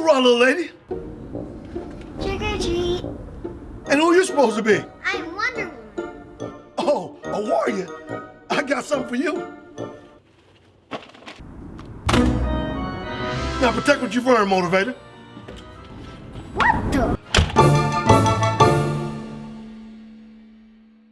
wrong, little lady. Trick or treat. And who you supposed to be? I'm Wonder Woman. Oh, a warrior. I got something for you. Now protect what you've earned, Motivator.